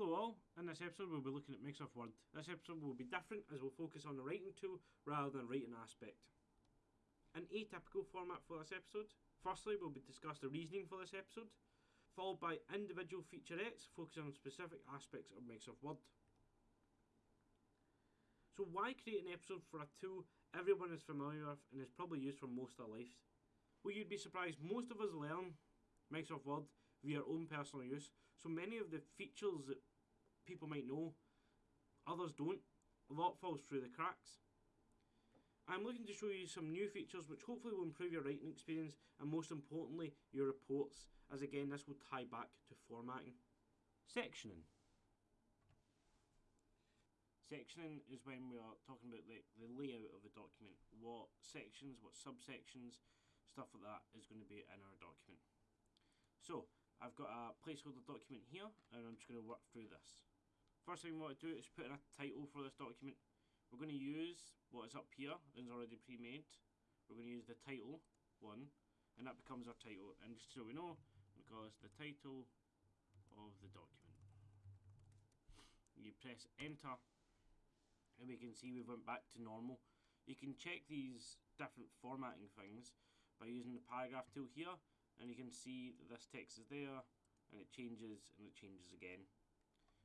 Hello all, in this episode we'll be looking at Microsoft Word. This episode will be different as we'll focus on the writing tool rather than writing aspect. An atypical format for this episode. Firstly, we'll be discuss the reasoning for this episode, followed by individual featurettes focusing on specific aspects of Microsoft Word. So why create an episode for a tool everyone is familiar with and is probably used for most of their lives? Well, you'd be surprised, most of us learn Microsoft Word via our own personal use. So many of the features that people might know, others don't. A lot falls through the cracks. I'm looking to show you some new features which hopefully will improve your writing experience and most importantly your reports as again this will tie back to formatting. Sectioning. Sectioning is when we are talking about the, the layout of the document, what sections, what subsections, stuff like that is going to be in our document. So, I've got a placeholder document here, and I'm just going to work through this. First thing we want to do is put in a title for this document. We're going to use what is up here, that's already pre-made. We're going to use the title one, and that becomes our title. And just so we know, we call this the title of the document. You press enter, and we can see we went back to normal. You can check these different formatting things by using the paragraph tool here, and you can see that this text is there and it changes and it changes again.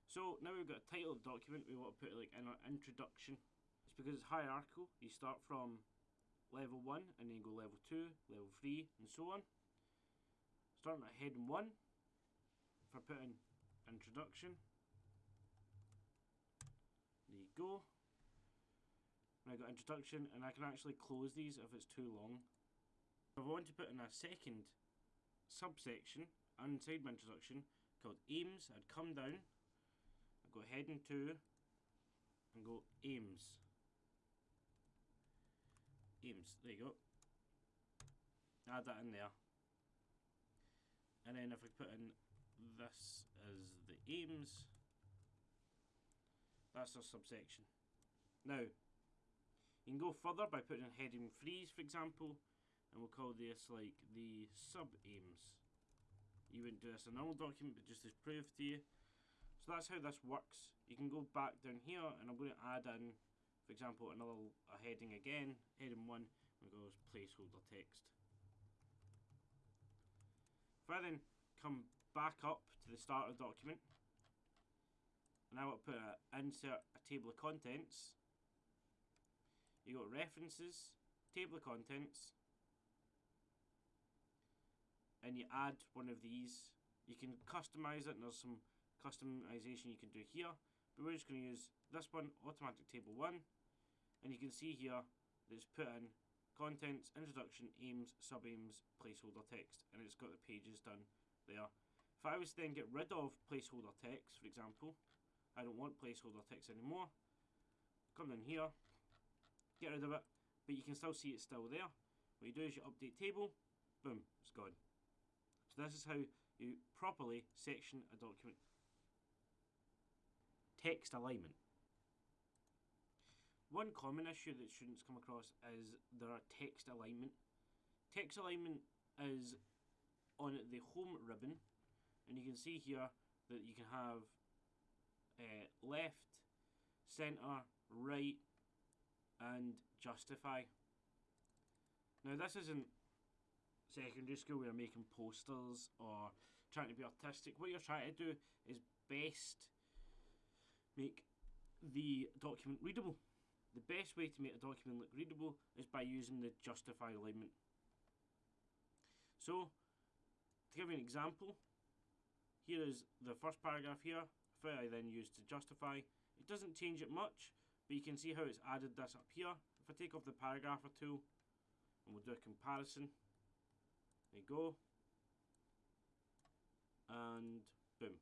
So now we've got a title of document, we want to put like in our introduction. It's because it's hierarchical, you start from level 1 and then go level 2, level 3 and so on. Starting at heading 1 for putting introduction. There you go. And I got introduction and I can actually close these if it's too long. If I want to put in a second subsection inside my introduction called aims. I'd come down, go heading to, and go aims. Aims, there you go. Add that in there. And then if I put in this as the aims, that's our subsection. Now, you can go further by putting in heading freeze, for example, and we'll call this like the sub aims. You wouldn't do this in an old document, but just to prove to you. So that's how this works. You can go back down here, and I'm going to add in, for example, another a heading again, heading one, and goes placeholder text. If I then come back up to the start of the document, and I to put a, insert a table of contents, you got references, table of contents, and you add one of these. You can customize it and there's some customization you can do here. But we're just going to use this one, automatic table 1. And you can see here that it's put in contents, introduction, aims, sub-aims, placeholder text. And it's got the pages done there. If I was to then get rid of placeholder text, for example, I don't want placeholder text anymore. Come down here, get rid of it, but you can still see it's still there. What you do is you update table, boom, it's gone. So this is how you properly section a document. Text alignment. One common issue that students come across is there are text alignment. Text alignment is on the home ribbon and you can see here that you can have uh, left, centre, right and justify. Now this isn't secondary school where you're making posters or trying to be artistic. What you're trying to do is best make the document readable. The best way to make a document look readable is by using the justify alignment. So, to give you an example, here is the first paragraph here, if I then use to justify. It doesn't change it much, but you can see how it's added this up here. If I take off the paragraph or two, and we'll do a comparison, there you go. And boom.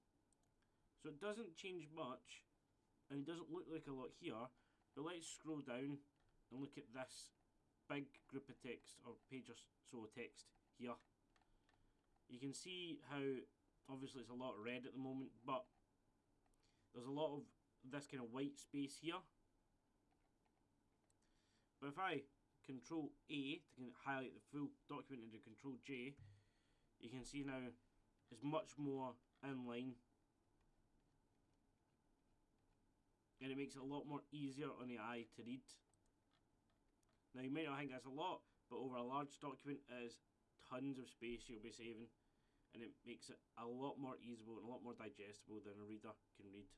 So it doesn't change much, and it doesn't look like a lot here, but let's scroll down and look at this big group of text, or page or so of text here. You can see how, obviously it's a lot of red at the moment, but there's a lot of this kind of white space here. But if I Control A to highlight the full document into Control J, you can see now it's much more in line. And it makes it a lot more easier on the eye to read. Now you may not think that's a lot, but over a large document is tons of space you'll be saving and it makes it a lot more easable and a lot more digestible than a reader can read.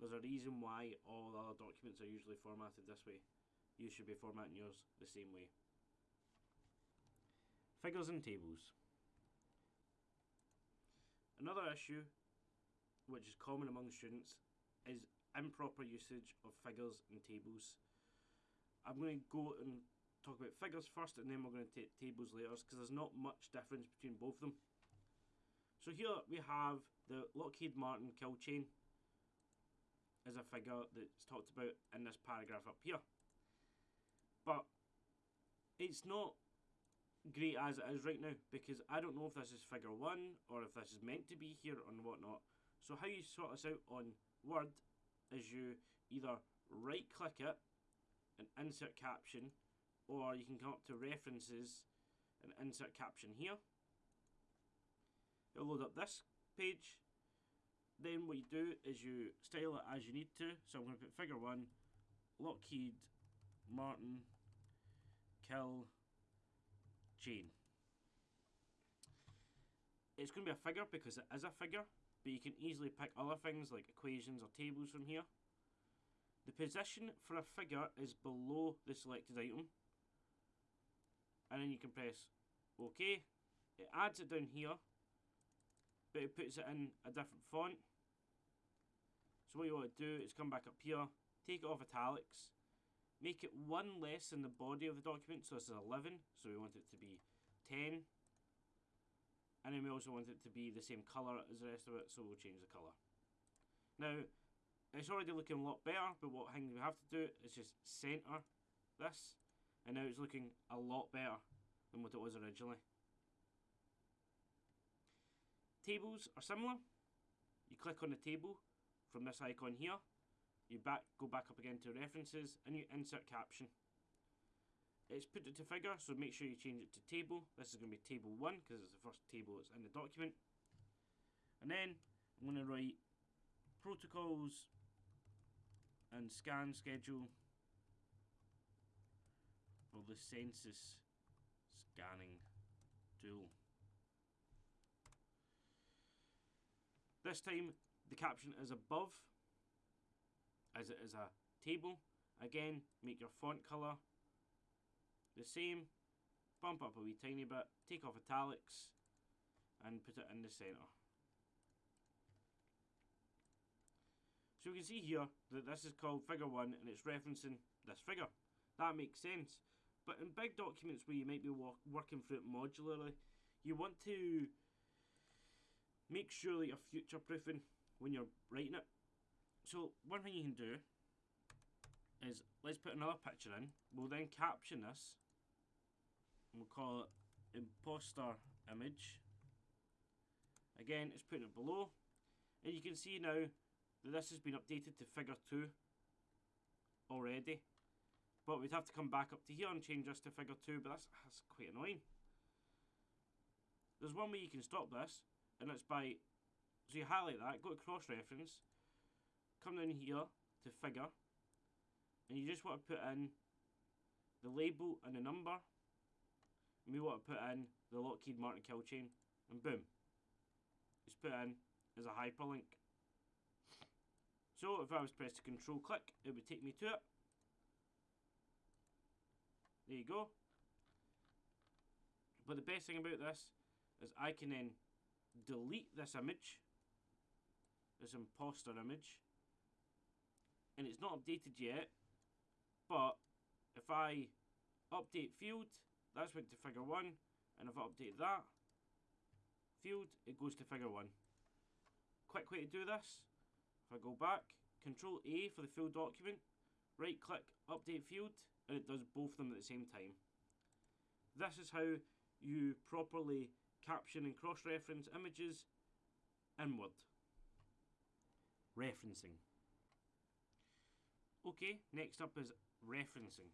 There's a reason why all other documents are usually formatted this way. You should be formatting yours the same way. Figures and tables. Another issue, which is common among students, is improper usage of figures and tables. I'm going to go and talk about figures first and then we're going to take tables later because there's not much difference between both of them. So here we have the Lockheed Martin kill chain as a figure that's talked about in this paragraph up here. But it's not great as it is right now because I don't know if this is figure one or if this is meant to be here or whatnot. So how you sort this out on Word is you either right click it and insert caption or you can come up to references and insert caption here It'll load up this page. Then what you do is you style it as you need to. So I'm going to put figure one, Lockheed Martin kill chain. It's going to be a figure because it is a figure, but you can easily pick other things like equations or tables from here. The position for a figure is below the selected item. And then you can press OK. It adds it down here but it puts it in a different font. So what you want to do is come back up here, take it off italics, make it one less than the body of the document, so this is 11, so we want it to be 10. And then we also want it to be the same colour as the rest of it, so we'll change the colour. Now, it's already looking a lot better, but what thing we have to do is just centre this, and now it's looking a lot better than what it was originally. Tables are similar. You click on the table from this icon here. You back go back up again to references and you insert caption. It's put it to figure, so make sure you change it to table. This is going to be table 1 because it's the first table that's in the document. And then I'm going to write protocols and scan schedule for the census scanning tool. This time the caption is above as it is a table. Again, make your font colour the same, bump up a wee tiny bit, take off italics and put it in the centre. So we can see here that this is called figure 1 and it's referencing this figure. That makes sense. But in big documents where you might be working through it modularly, you want to make sure that you're future proofing when you're writing it. So one thing you can do is let's put another picture in. We'll then caption this we'll call it imposter image. Again, it's putting it below. And you can see now that this has been updated to figure 2 already. But we'd have to come back up to here and change this to figure 2, but that's, that's quite annoying. There's one way you can stop this, and it's by so you highlight that go to cross reference come down here to figure and you just want to put in the label and the number and we want to put in the Lockheed Martin kill chain and boom it's put in as a hyperlink. So if I was to press the control click it would take me to it. There you go. But the best thing about this is I can then delete this image, this imposter image, and it's not updated yet, but if I update field, that's went to figure 1, and if I update that field, it goes to figure 1. Quick way to do this, if I go back, Control A for the full document, right click, update field, and it does both of them at the same time. This is how you properly caption and cross-reference images in Word. Referencing. Okay, next up is referencing.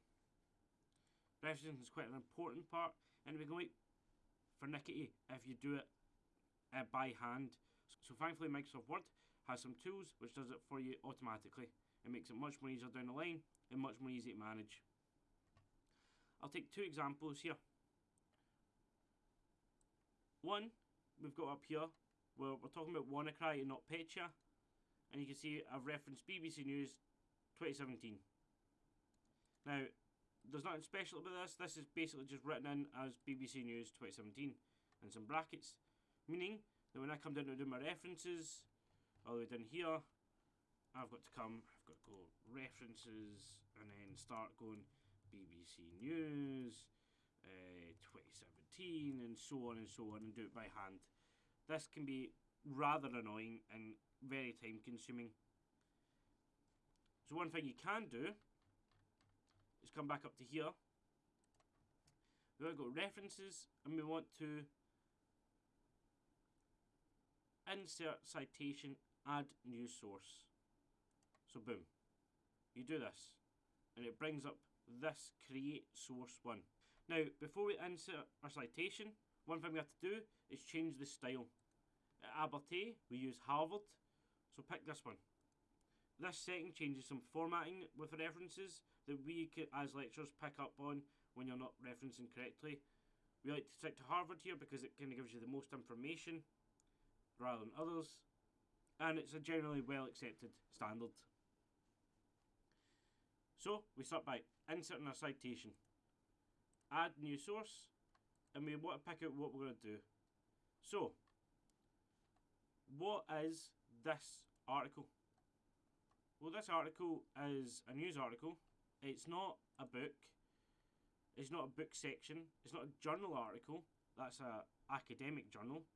Referencing is quite an important part and we can wait for Nickety if you do it uh, by hand. So thankfully Microsoft Word has some tools which does it for you automatically. It makes it much more easier down the line and much more easy to manage. I'll take two examples here. One, we've got up here where we're talking about WannaCry and NotPetya. And you can see I've referenced BBC News 2017. Now, there's nothing special about this. This is basically just written in as BBC News 2017 and some brackets. Meaning that when I come down to do my references, all the way down here, I've got to come, I've got to go references and then start going BBC News, uh, 2017, and so on and so on, and do it by hand. This can be rather annoying and very time consuming. So, one thing you can do is come back up to here. We want to go references and we want to insert citation, add new source. So boom, you do this and it brings up this create source one. Now before we insert our citation, one thing we have to do is change the style. At Abertay we use Harvard, so pick this one. This setting changes some formatting with references that we as lecturers pick up on when you're not referencing correctly. We like to stick to Harvard here because it kind of gives you the most information rather than others, and it's a generally well accepted standard. So we start by inserting a citation, add new source, and we want to pick out what we're going to do. So, what is this article? Well, this article is a news article. It's not a book. It's not a book section. It's not a journal article. That's a academic journal.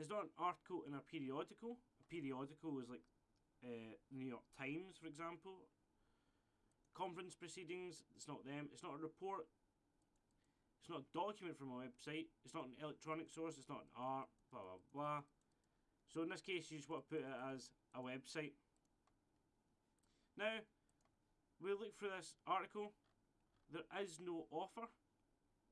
It's not an article in a periodical. A periodical is like uh, New York Times, for example. Conference proceedings. It's not them. It's not a report. It's not a document from a website. It's not an electronic source. It's not an art. Blah blah blah. So in this case, you just want to put it as a website. Now, we look through this article. There is no author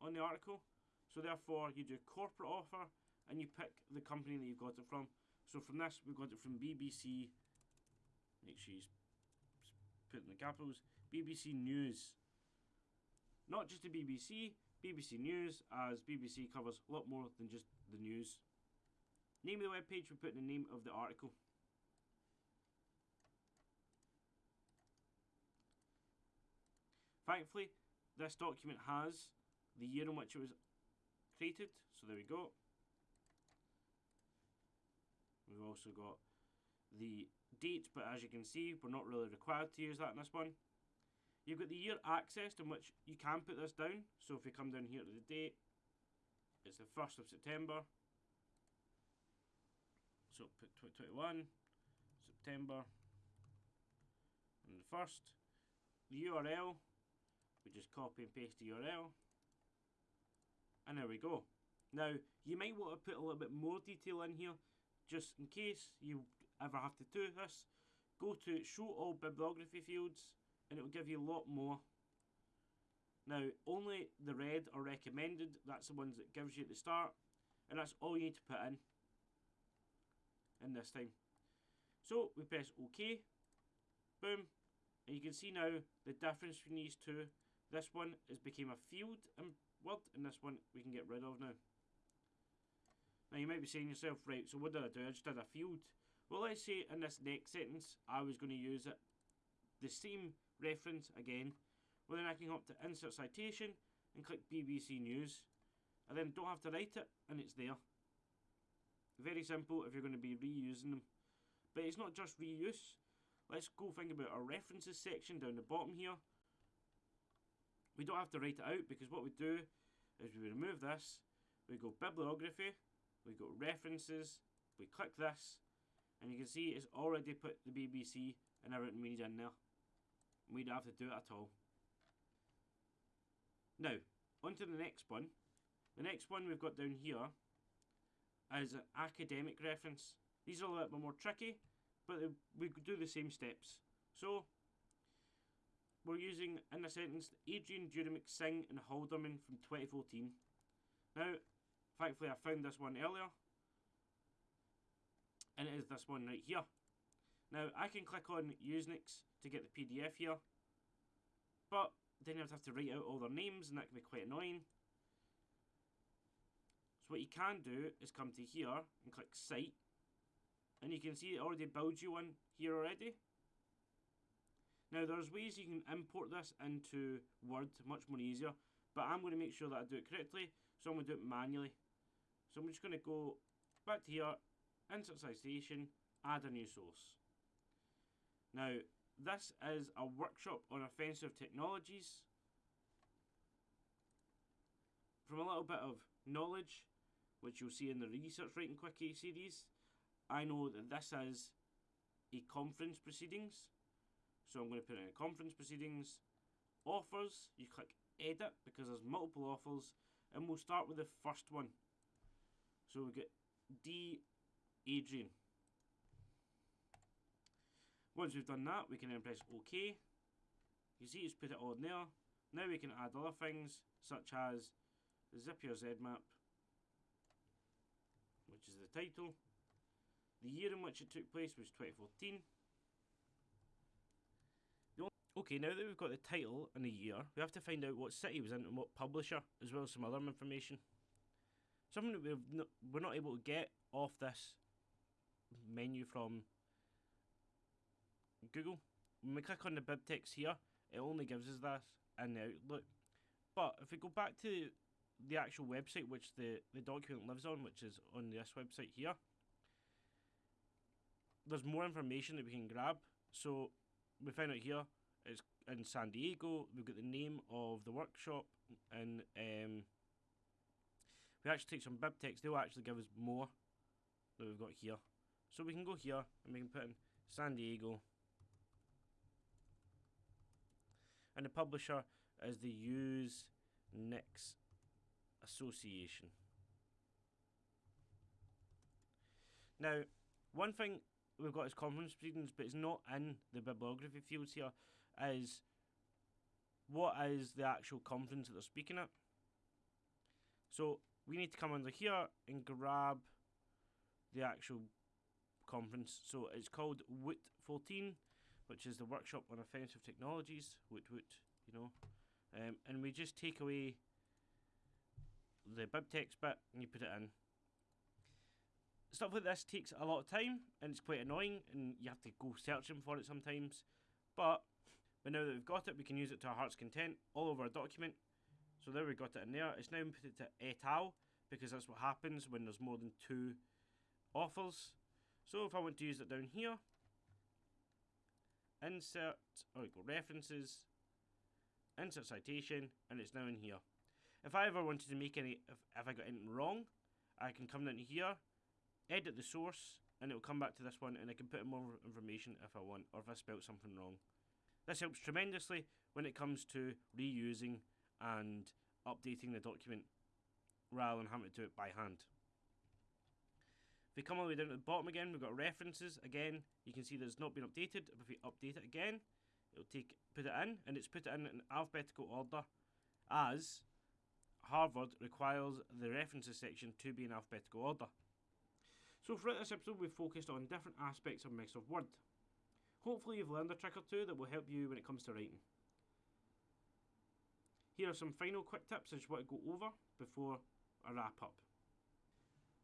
on the article, so therefore you do corporate author and you pick the company that you've got it from. So from this, we've got it from BBC. Make sure you put in the capitals. BBC News. Not just the BBC, BBC News, as BBC covers a lot more than just the news. Name of the web page, we put in the name of the article. Thankfully, this document has the year in which it was created, so there we go. We've also got the date, but as you can see, we're not really required to use that in this one. You've got the year accessed in which you can put this down. So if we come down here to the date, it's the 1st of September. So put 2021, September, and the 1st. The URL, we just copy and paste the URL. And there we go. Now, you might want to put a little bit more detail in here, just in case you ever have to do this. Go to show all bibliography fields, and it will give you a lot more. Now, only the red are recommended, that's the ones that gives you at the start, and that's all you need to put in, in this time. So, we press OK, boom, and you can see now the difference between these two this one has became a field Word, and this one we can get rid of now. Now you might be saying yourself, right, so what did I do? I just did a field. Well, let's say in this next sentence, I was going to use it, the same reference again. Well, then I can up to Insert Citation and click BBC News. I then don't have to write it, and it's there. Very simple if you're going to be reusing them. But it's not just reuse. Let's go think about our references section down the bottom here. We don't have to write it out because what we do is we remove this, we go bibliography, we go references, we click this, and you can see it's already put the BBC and everything we need in there. We don't have to do it at all. Now, on to the next one. The next one we've got down here is an academic reference. These are a little bit more tricky, but we do the same steps. So, we're using in a sentence Adrian Durumeric Singh and Halderman from 2014. Now, thankfully I found this one earlier. And it is this one right here. Now I can click on Usenix to get the PDF here, but then I'd have to write out all their names and that can be quite annoying. So what you can do is come to here and click Cite, and you can see it already builds you one here already. Now there's ways you can import this into Word much more easier, but I'm going to make sure that I do it correctly, so I'm going to do it manually. So I'm just going to go back to here, insert citation, add a new source. Now this is a workshop on offensive technologies. From a little bit of knowledge, which you'll see in the Research Writing Quickie series, I know that this is a conference proceedings. So I'm going to put in conference proceedings. Offers, you click edit because there's multiple offers, and we'll start with the first one. So we get D. Adrian. Once we've done that, we can then press OK. You see it's put it on there. Now we can add other things, such as Zippier ZMAP, which is the title. The year in which it took place was 2014. Okay, now that we've got the title and the year, we have to find out what city was in and what publisher, as well as some other information. Something that we've no, we're not able to get off this menu from Google. When we click on the BibTeX here, it only gives us this in the Outlook. But if we go back to the actual website which the, the document lives on, which is on this website here, there's more information that we can grab. So we find out here it's in San Diego. We've got the name of the workshop, and um, we actually take some BibTeX. They'll actually give us more that we've got here. So we can go here and we can put in San Diego. And the publisher is the Use Nix Association. Now, one thing we've got is conference proceedings, but it's not in the bibliography fields here is what is the actual conference that they're speaking at. So we need to come under here and grab the actual conference. So it's called WOOT 14, which is the workshop on offensive technologies. WOOT WOOT, you know, um, and we just take away the BibTeX bit and you put it in. Stuff like this takes a lot of time and it's quite annoying and you have to go searching for it sometimes. But but now that we've got it, we can use it to our heart's content all over our document. So there we got it in there. It's now put it to et al. because that's what happens when there's more than two offers. So if I want to use it down here, insert, or oh, go references, insert citation, and it's now in here. If I ever wanted to make any, if, if I got anything wrong, I can come down here, edit the source, and it will come back to this one, and I can put in more information if I want, or if I spelt something wrong. This helps tremendously when it comes to reusing and updating the document rather than having to do it by hand. If we come all the way down to the bottom again, we've got references. Again, you can see that it's not been updated. If we update it again, it'll take put it in, and it's put it in in alphabetical order as Harvard requires the references section to be in alphabetical order. So throughout this episode, we've focused on different aspects of Microsoft Word. Hopefully you've learned a trick or two that will help you when it comes to writing. Here are some final quick tips I just want to go over before I wrap up.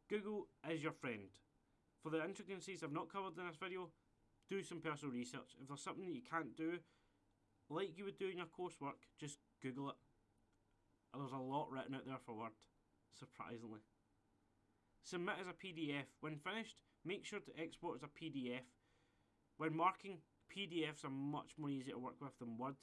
Google is your friend. For the intricacies I've not covered in this video, do some personal research. If there's something that you can't do, like you would do in your coursework, just Google it. There's a lot written out there for Word, surprisingly. Submit as a PDF. When finished, make sure to export as a PDF when marking, PDFs are much more easy to work with than Word,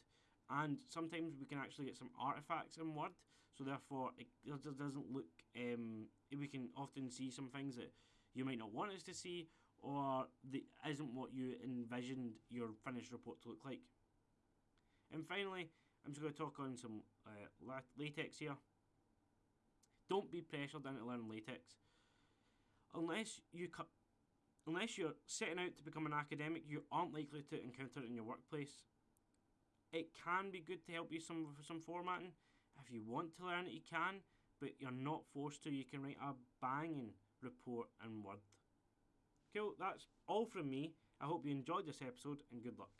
and sometimes we can actually get some artifacts in Word, so therefore it just doesn't look. Um, we can often see some things that you might not want us to see, or that isn't what you envisioned your finished report to look like. And finally, I'm just going to talk on some uh, LaTeX here. Don't be pressured into learning LaTeX. Unless you cut unless you're setting out to become an academic, you aren't likely to encounter it in your workplace. It can be good to help you some some formatting. If you want to learn it, you can, but you're not forced to. You can write a banging report in Word. Cool, that's all from me. I hope you enjoyed this episode and good luck.